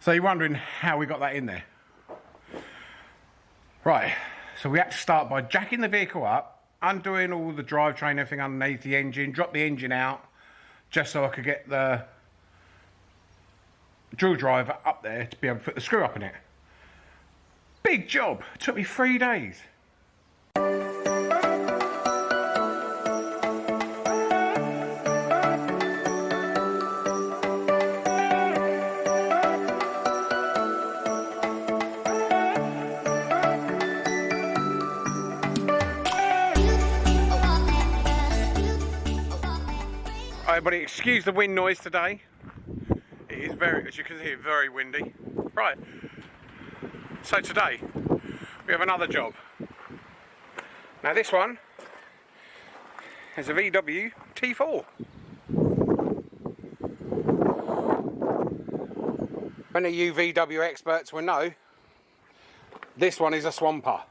So you're wondering how we got that in there. Right, so we had to start by jacking the vehicle up, undoing all the drivetrain, everything underneath the engine, drop the engine out, just so I could get the drill driver up there to be able to put the screw up in it. Big job, it took me three days. Everybody, excuse the wind noise today. It is very, as you can see, very windy. Right, so today we have another job. Now this one is a VW T4. Many you VW experts will know this one is a swamper.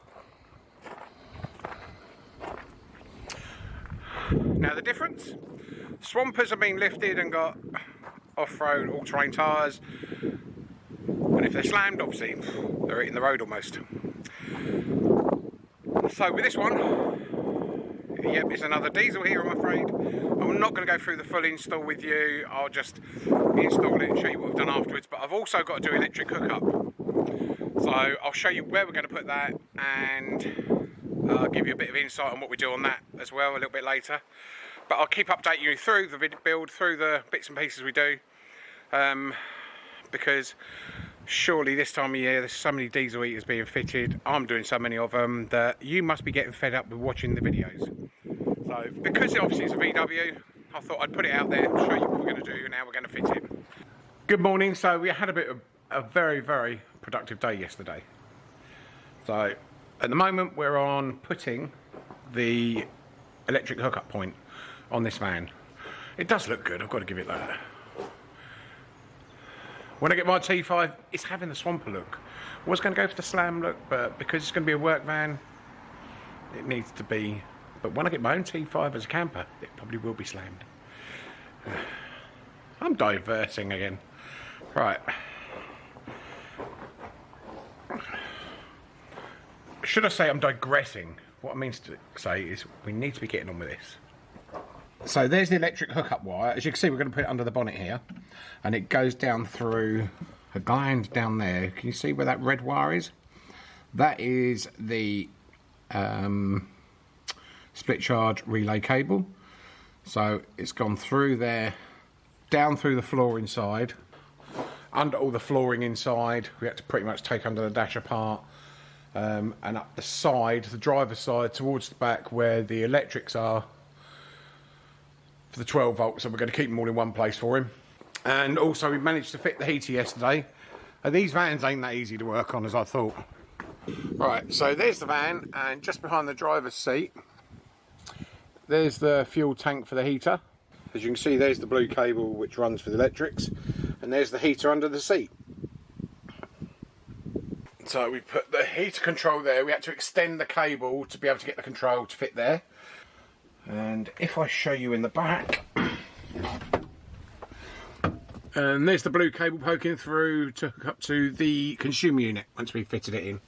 Now the difference Swampers have been lifted and got off-road all-terrain tyres and if they're slammed obviously they're hitting the road almost. So with this one, yep it's another diesel here I'm afraid. I'm not going to go through the full install with you, I'll just install it and show you what I've done afterwards but I've also got to do electric hookup. So I'll show you where we're going to put that and I'll give you a bit of insight on what we do on that as well a little bit later but I'll keep updating you through the build, through the bits and pieces we do, um, because surely this time of year there's so many diesel heaters being fitted, I'm doing so many of them, that you must be getting fed up with watching the videos. So, because obviously it's a VW, I thought I'd put it out there, show you what we're going to do and how we're going to fit it. Good morning, so we had a bit of a very, very productive day yesterday. So, at the moment we're on putting the electric hookup point on this van. It does look good, I've got to give it that. When I get my T5, it's having the swamper look. I was going to go for the slam look, but because it's going to be a work van, it needs to be. But when I get my own T5 as a camper, it probably will be slammed. I'm diverting again. Right. Should I say I'm digressing? What I mean to say is we need to be getting on with this. So there's the electric hookup wire. As you can see, we're going to put it under the bonnet here. And it goes down through a gland down there. Can you see where that red wire is? That is the um, split charge relay cable. So it's gone through there, down through the floor inside, under all the flooring inside. We had to pretty much take under the dash apart. Um, and up the side, the driver's side, towards the back where the electrics are, for the 12 volts, so we're going to keep them all in one place for him. And also, we managed to fit the heater yesterday. And these vans ain't that easy to work on as I thought. Right, so there's the van, and just behind the driver's seat, there's the fuel tank for the heater. As you can see, there's the blue cable which runs for the electrics, and there's the heater under the seat. So we put the heater control there. We had to extend the cable to be able to get the control to fit there and if I show you in the back. And there's the blue cable poking through to hook up to the consumer unit once we've fitted it in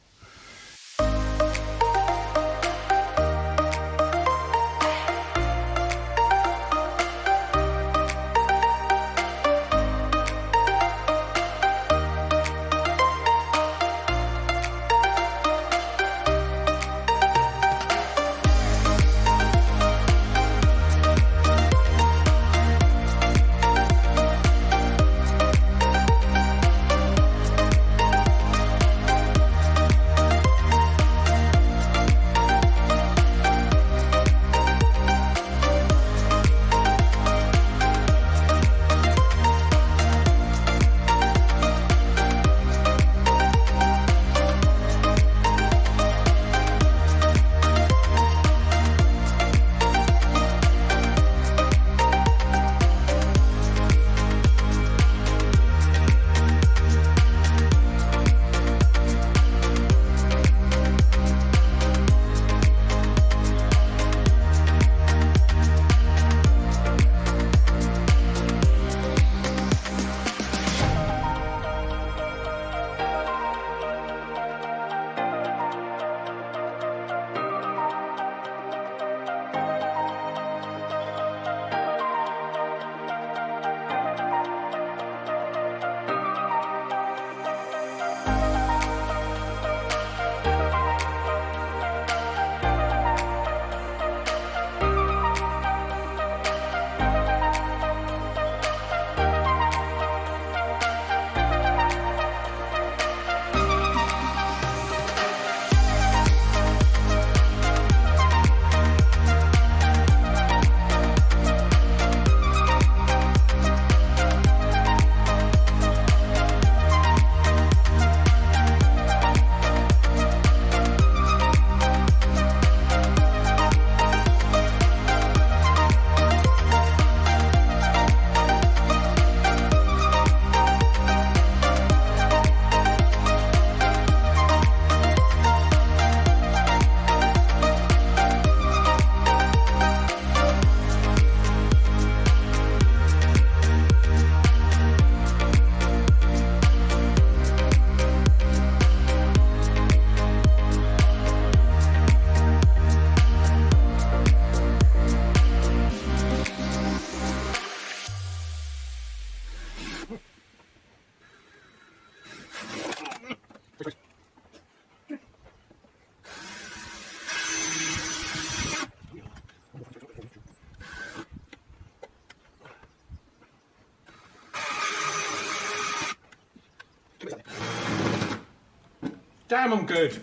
Damn, I'm good.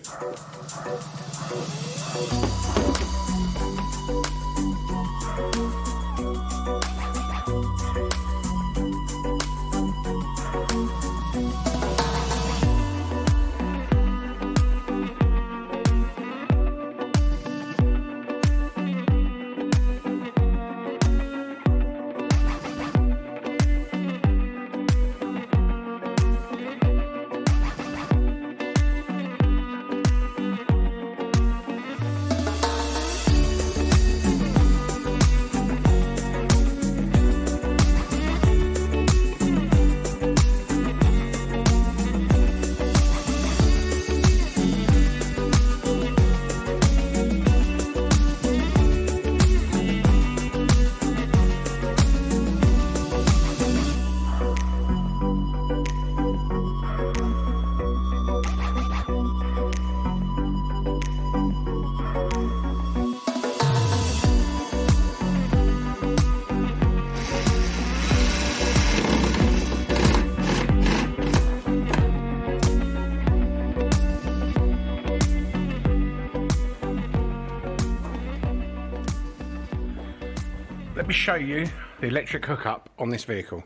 Me show you the electric hookup on this vehicle.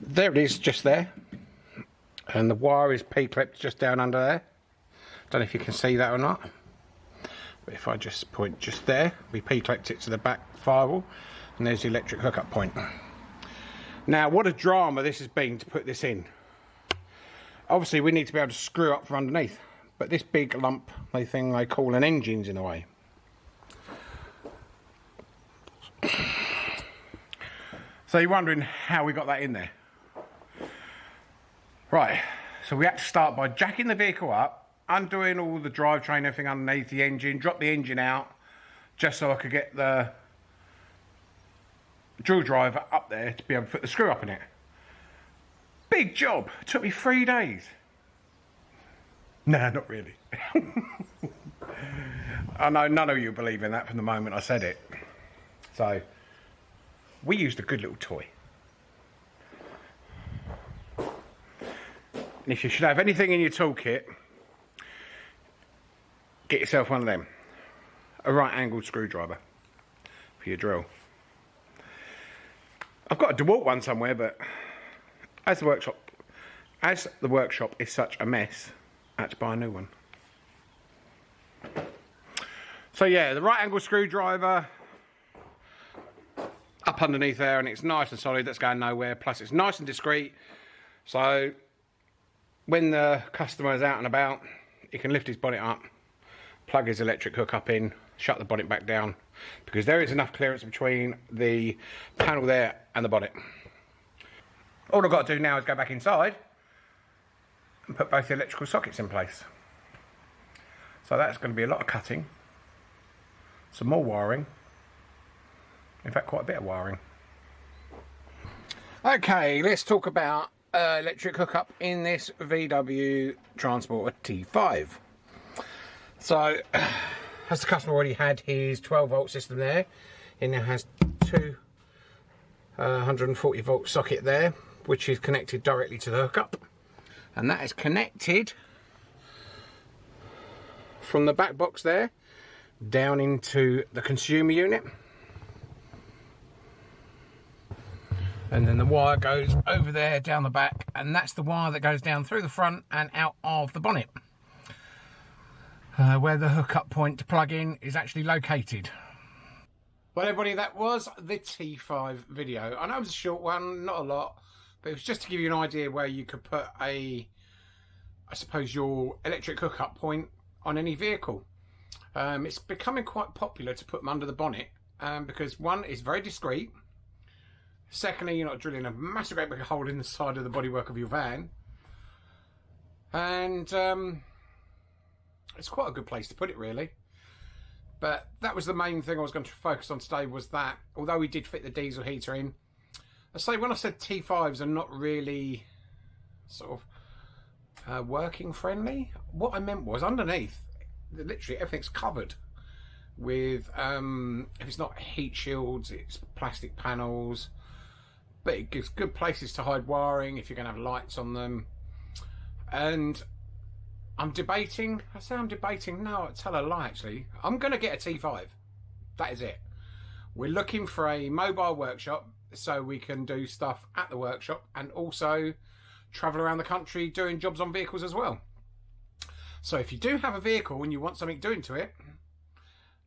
There it is, just there. And the wire is P-clipped just down under there. Don't know if you can see that or not. But if I just point just there, we P-clipped it to the back firewall. And there's the electric hookup point. Now, what a drama this has been to put this in. Obviously, we need to be able to screw up from underneath. But this big lump, they thing they call an engine's in the way. So you're wondering how we got that in there. Right, so we had to start by jacking the vehicle up, undoing all the drivetrain, everything underneath the engine, drop the engine out, just so I could get the drill driver up there to be able to put the screw up in it. Big job, it took me three days. Nah, not really. I know none of you believe in that from the moment I said it. So, we used a good little toy. And if you should have anything in your toolkit, get yourself one of them. A right angled screwdriver for your drill. I've got a DeWalt one somewhere, but as the workshop as the workshop is such a mess, I had to buy a new one. So yeah, the right angle screwdriver, up underneath there and it's nice and solid, that's going nowhere. Plus it's nice and discreet. So when the customer is out and about, he can lift his bonnet up, plug his electric hook up in, shut the bonnet back down because there is enough clearance between the panel there and the bonnet. All I've got to do now is go back inside and put both the electrical sockets in place. So that's going to be a lot of cutting, some more wiring, in fact, quite a bit of wiring. Okay, let's talk about uh, electric hookup in this VW Transporter T5. So, as the customer already had his 12 volt system there, it now has two uh, 140 volt socket there, which is connected directly to the hookup. And that is connected from the back box there down into the consumer unit. And then the wire goes over there down the back and that's the wire that goes down through the front and out of the bonnet uh, where the hookup point to plug in is actually located. Well everybody that was the T5 video. I know it was a short one not a lot but it was just to give you an idea where you could put a I suppose your electric hookup point on any vehicle. Um, it's becoming quite popular to put them under the bonnet um, because one is very discreet Secondly, you're not drilling a massive great big hole in the side of the bodywork of your van. And um, it's quite a good place to put it, really. But that was the main thing I was going to focus on today was that, although we did fit the diesel heater in, I say when I said T5s are not really sort of uh, working friendly, what I meant was underneath, literally everything's covered with, um, if it's not heat shields, it's plastic panels, but it gives good places to hide wiring if you're going to have lights on them. And I'm debating. I say I'm debating. No, I tell a lie actually. I'm going to get a T5. That is it. We're looking for a mobile workshop so we can do stuff at the workshop and also travel around the country doing jobs on vehicles as well. So if you do have a vehicle and you want something doing to it,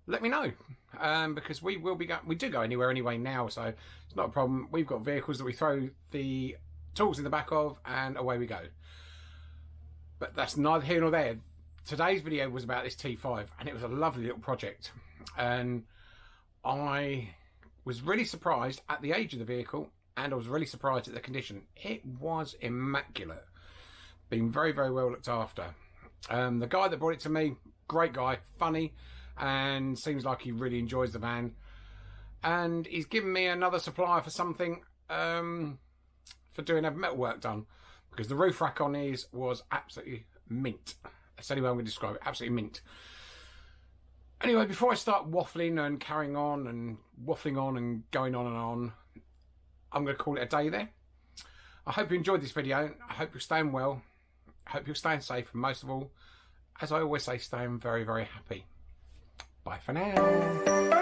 let me know um, because we will be going. We do go anywhere anyway now, so it's not a problem. We've got vehicles that we throw the tools in the back of, and away we go. But that's neither here nor there. Today's video was about this T5, and it was a lovely little project, and I was really surprised at the age of the vehicle, and I was really surprised at the condition. It was immaculate, being very very well looked after. Um, the guy that brought it to me, great guy, funny and seems like he really enjoys the van. And he's given me another supplier for something um, for doing a metal work done because the roof rack on his was absolutely mint. That's the only way I'm going to describe it. Absolutely mint. Anyway, before I start waffling and carrying on and waffling on and going on and on, I'm going to call it a day there. I hope you enjoyed this video. I hope you're staying well. I hope you're staying safe. And most of all, as I always say, staying very, very happy. Bye for now.